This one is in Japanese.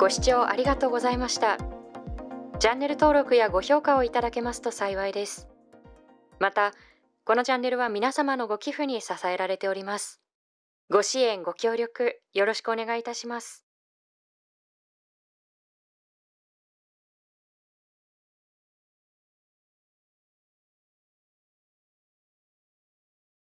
ご視聴ありがとうございました。チャンネル登録やご評価をいただけますと幸いです。またこのチャンネルは皆様のご寄付に支えられております。ご支援ご協力よろしくお願いいたします。